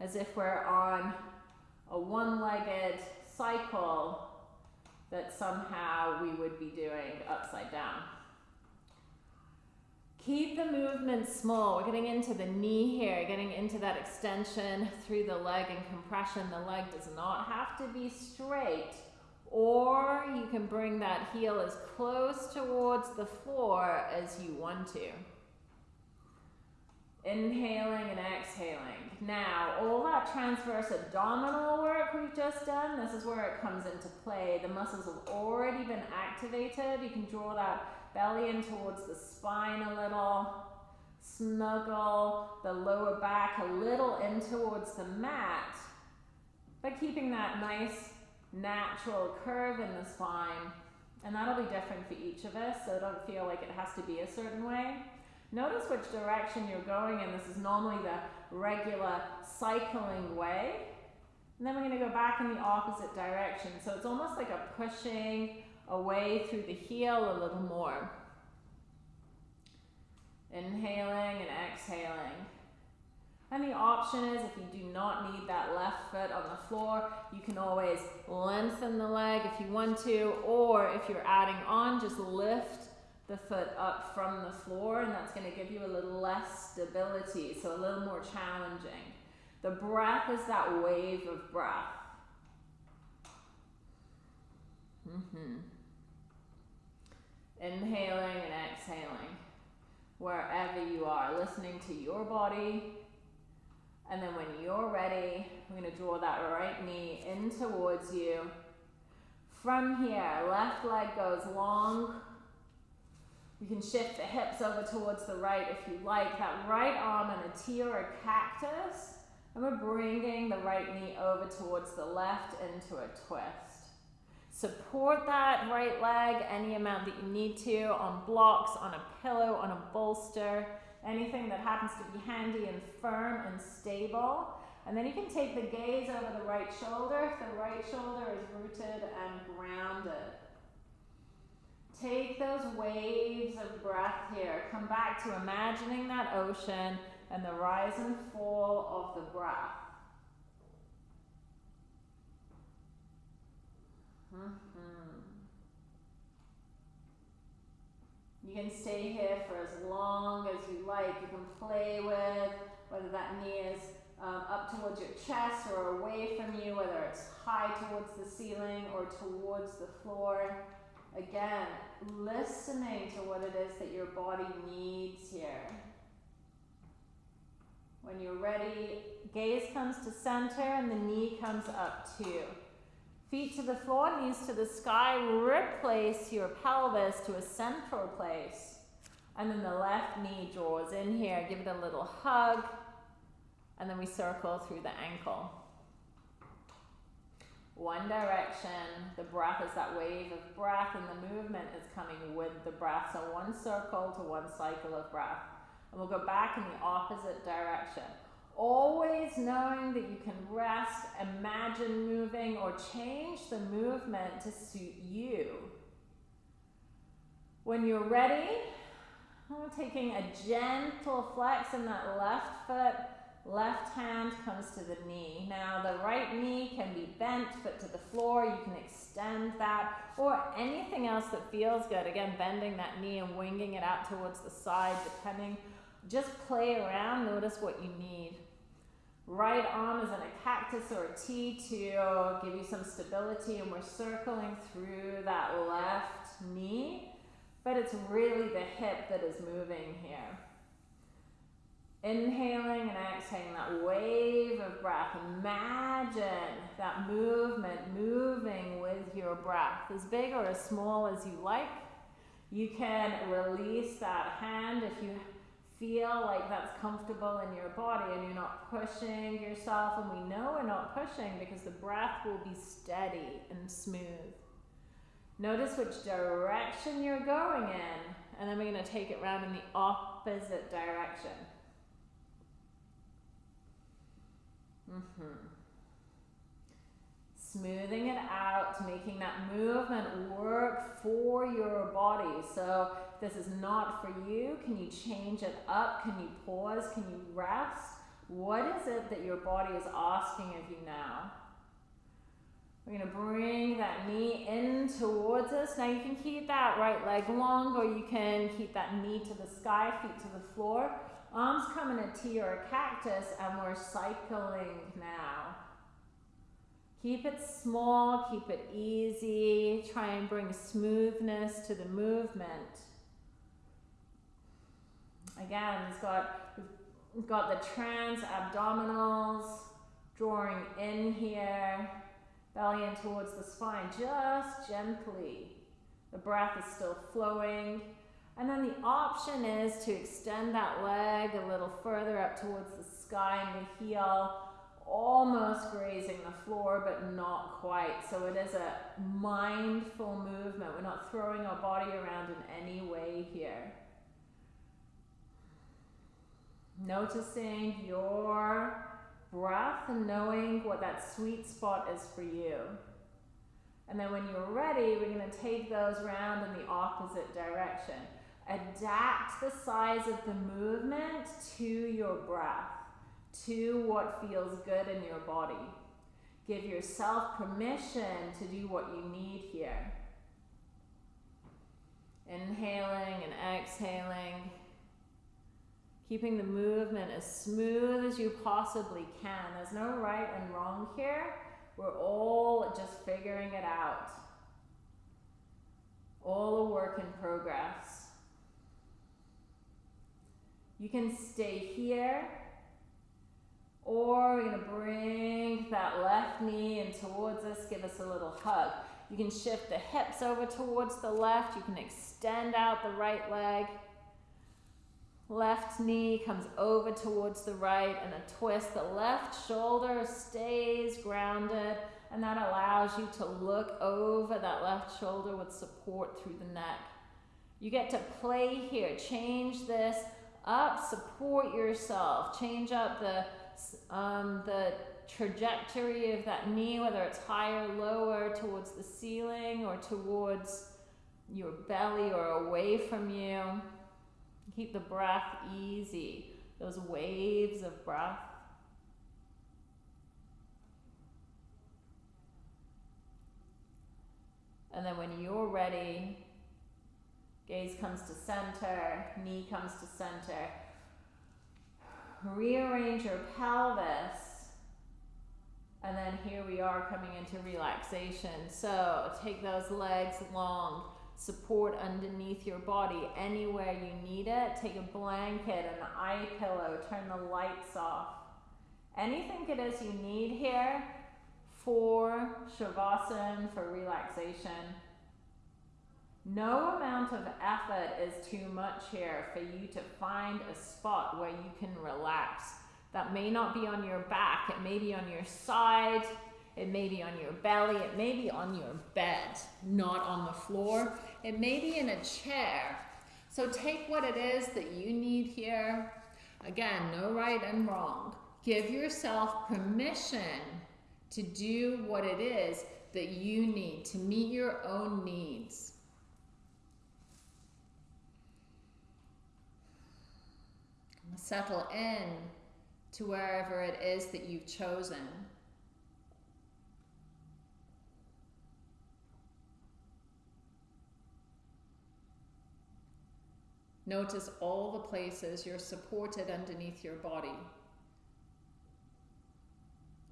as if we're on a one-legged cycle that somehow we would be doing upside down. Keep the movement small. We're getting into the knee here, getting into that extension through the leg and compression. The leg does not have to be straight, or you can bring that heel as close towards the floor as you want to. Inhaling and exhaling. Now, all that transverse abdominal work we've just done, this is where it comes into play. The muscles have already been activated. You can draw that belly in towards the spine a little. Snuggle the lower back a little in towards the mat, but keeping that nice natural curve in the spine. And that'll be different for each of us, so don't feel like it has to be a certain way. Notice which direction you're going in. This is normally the regular cycling way. And then we're going to go back in the opposite direction. So it's almost like a pushing away through the heel a little more. Inhaling and exhaling. And the option is if you do not need that left foot on the floor, you can always lengthen the leg if you want to, or if you're adding on, just lift the foot up from the floor and that's going to give you a little less stability, so a little more challenging. The breath is that wave of breath. Mm -hmm. Inhaling and exhaling wherever you are, listening to your body. And then when you're ready, going to draw that right knee in towards you. From here, left leg goes long you can shift the hips over towards the right if you like. That right arm in a T or a cactus. And we're bringing the right knee over towards the left into a twist. Support that right leg any amount that you need to on blocks, on a pillow, on a bolster, anything that happens to be handy and firm and stable. And then you can take the gaze over the right shoulder if the right shoulder is rooted and grounded. Take those waves of breath here. Come back to imagining that ocean and the rise and fall of the breath. Mm -hmm. You can stay here for as long as you like. You can play with whether that knee is um, up towards your chest or away from you, whether it's high towards the ceiling or towards the floor. Again, listening to what it is that your body needs here. When you're ready, gaze comes to center and the knee comes up too. Feet to the floor, knees to the sky. Replace your pelvis to a central place. And then the left knee draws in here. Give it a little hug. And then we circle through the ankle one direction. The breath is that wave of breath, and the movement is coming with the breath. So one circle to one cycle of breath. And we'll go back in the opposite direction. Always knowing that you can rest, imagine moving, or change the movement to suit you. When you're ready, I'm taking a gentle flex in that left foot Left hand comes to the knee. Now the right knee can be bent, foot to the floor. You can extend that or anything else that feels good. Again, bending that knee and winging it out towards the side, depending. Just play around, notice what you need. Right arm is in a cactus or a T to give you some stability and we're circling through that left knee, but it's really the hip that is moving here. Inhaling and exhaling that wave of breath. Imagine that movement moving with your breath, as big or as small as you like. You can release that hand if you feel like that's comfortable in your body and you're not pushing yourself. And we know we're not pushing because the breath will be steady and smooth. Notice which direction you're going in, and then we're going to take it around in the opposite direction. Mm-hmm. Smoothing it out, making that movement work for your body. So this is not for you. Can you change it up? Can you pause? Can you rest? What is it that your body is asking of you now? We're to bring that knee in towards us. Now you can keep that right leg long or you can keep that knee to the sky, feet to the floor. Arms come in a T or a cactus and we're cycling now. Keep it small, keep it easy. Try and bring smoothness to the movement. Again, got, we've got the trans abdominals drawing in here, belly in towards the spine, just gently. The breath is still flowing. And then the option is to extend that leg a little further up towards the sky and the heel, almost grazing the floor, but not quite. So it is a mindful movement. We're not throwing our body around in any way here. Noticing your breath and knowing what that sweet spot is for you. And then when you're ready, we're going to take those round in the opposite direction. Adapt the size of the movement to your breath, to what feels good in your body. Give yourself permission to do what you need here. Inhaling and exhaling. Keeping the movement as smooth as you possibly can. There's no right and wrong here. We're all just figuring it out. All a work in progress. You can stay here or we're to bring that left knee in towards us, give us a little hug. You can shift the hips over towards the left. You can extend out the right leg. Left knee comes over towards the right and a twist. The left shoulder stays grounded and that allows you to look over that left shoulder with support through the neck. You get to play here. Change this up, support yourself. Change up the, um, the trajectory of that knee, whether it's higher, lower, towards the ceiling or towards your belly or away from you. Keep the breath easy, those waves of breath. And then when you're ready, Gaze comes to center, knee comes to center. Rearrange your pelvis. And then here we are coming into relaxation. So take those legs long, support underneath your body anywhere you need it. Take a blanket, an eye pillow, turn the lights off. Anything it is you need here for Shavasana, for relaxation. No amount of effort is too much here for you to find a spot where you can relax. That may not be on your back, it may be on your side, it may be on your belly, it may be on your bed, not on the floor, it may be in a chair. So take what it is that you need here. Again, no right and wrong. Give yourself permission to do what it is that you need to meet your own needs. Settle in to wherever it is that you've chosen. Notice all the places you're supported underneath your body.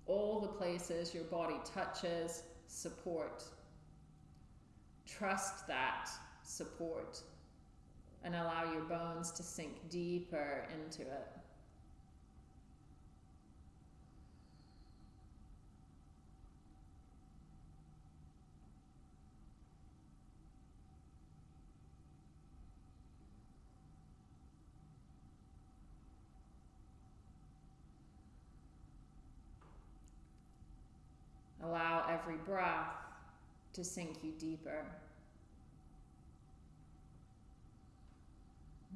all the places your body touches, support. Trust that support and allow your bones to sink deeper into it. Allow every breath to sink you deeper.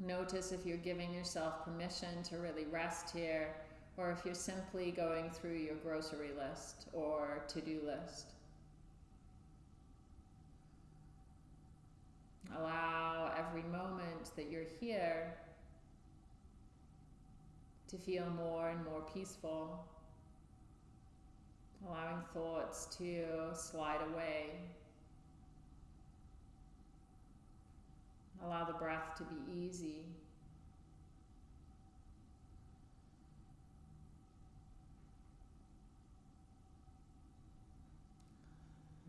Notice if you're giving yourself permission to really rest here, or if you're simply going through your grocery list or to do list. Allow every moment that you're here to feel more and more peaceful allowing thoughts to slide away. Allow the breath to be easy.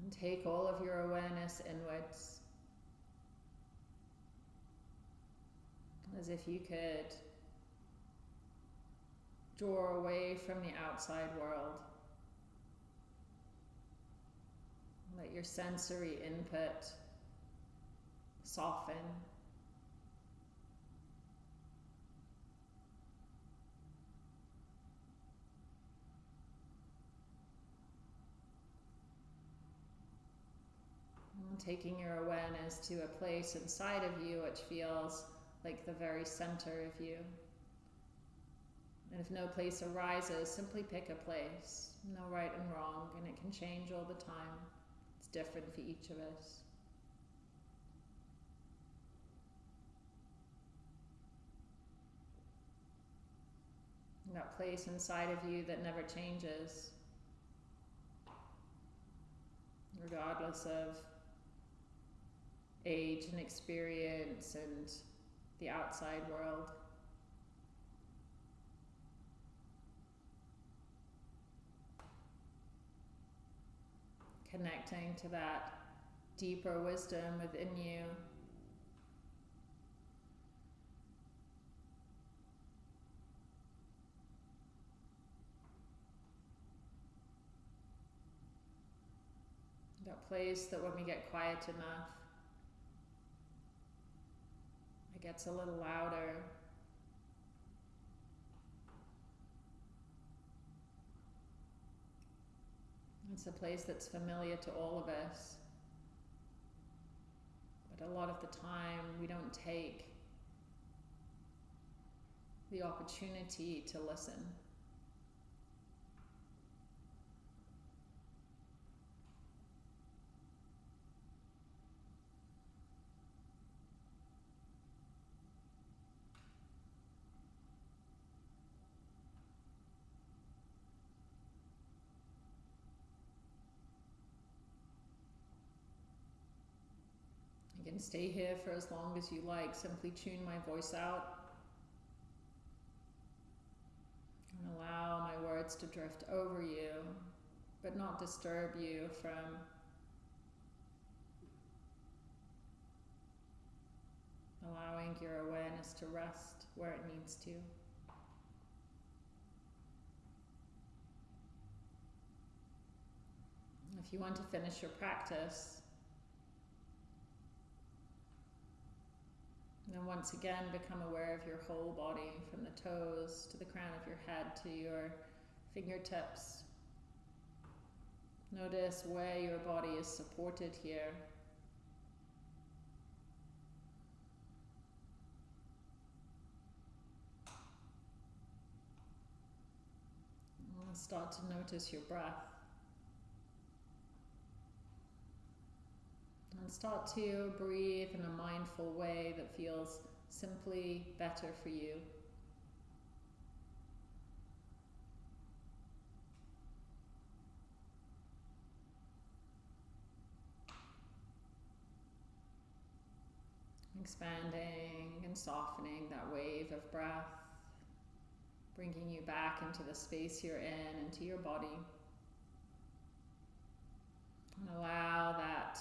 And take all of your awareness inwards as if you could draw away from the outside world. Let your sensory input soften. Taking your awareness to a place inside of you which feels like the very center of you. And if no place arises, simply pick a place. No right and wrong, and it can change all the time It's different for each of us. That place inside of you that never changes, regardless of age and experience and the outside world. connecting to that deeper wisdom within you. That place that when we get quiet enough, it gets a little louder. It's a place that's familiar to all of us. But a lot of the time, we don't take the opportunity to listen. can stay here for as long as you like. Simply tune my voice out and allow my words to drift over you, but not disturb you from allowing your awareness to rest where it needs to. If you want to finish your practice, And once again, become aware of your whole body from the toes to the crown of your head to your fingertips. Notice where your body is supported here. Start to notice your breath. And start to breathe in a mindful way that feels simply better for you. Expanding and softening that wave of breath, bringing you back into the space you're in, into your body. And allow that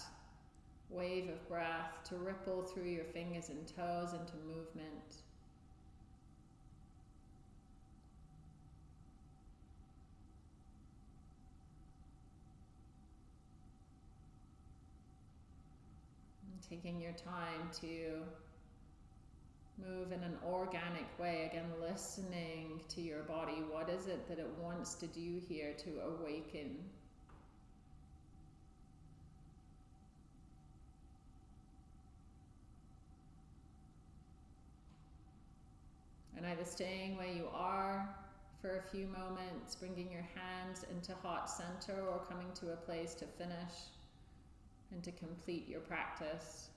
wave of breath to ripple through your fingers and toes into movement. Taking your time to move in an organic way, again, listening to your body. What is it that it wants to do here to awaken? And either staying where you are for a few moments, bringing your hands into heart center, or coming to a place to finish and to complete your practice.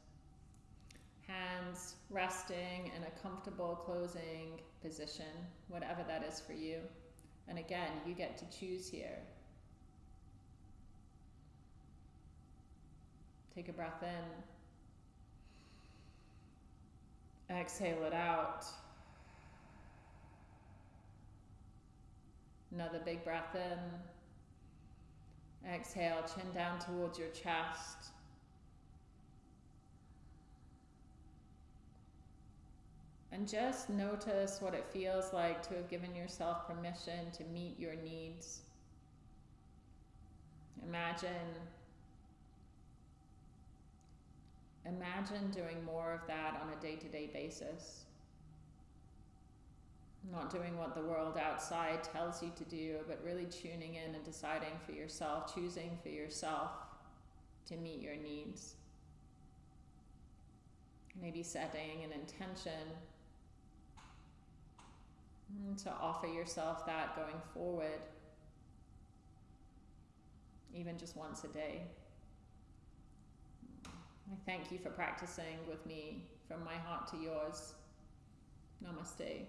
Hands resting in a comfortable closing position, whatever that is for you. And again, you get to choose here. Take a breath in. Exhale it out. Another big breath in. Exhale, chin down towards your chest. And just notice what it feels like to have given yourself permission to meet your needs. Imagine imagine doing more of that on a day-to-day basis not doing what the world outside tells you to do, but really tuning in and deciding for yourself, choosing for yourself to meet your needs. Maybe setting an intention to offer yourself that going forward, even just once a day. I thank you for practicing with me from my heart to yours. Namaste.